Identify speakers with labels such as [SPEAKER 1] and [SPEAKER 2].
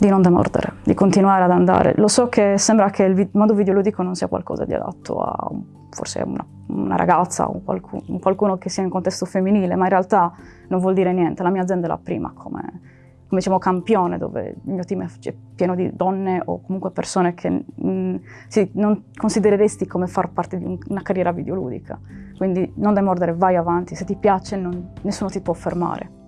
[SPEAKER 1] di non demordere, di continuare ad andare. Lo so che sembra che il vi modo videoludico non sia qualcosa di adatto a forse una, una ragazza o qualcuno, qualcuno, che sia in contesto femminile, ma in realtà non vuol dire niente. La mia azienda è la prima come, come diciamo, campione, dove il mio team è pieno di donne o comunque persone che mm, mh, sì, non considereresti come far parte di un, una carriera videoludica. Quindi non demordere, vai avanti, se ti piace non, nessuno ti può fermare.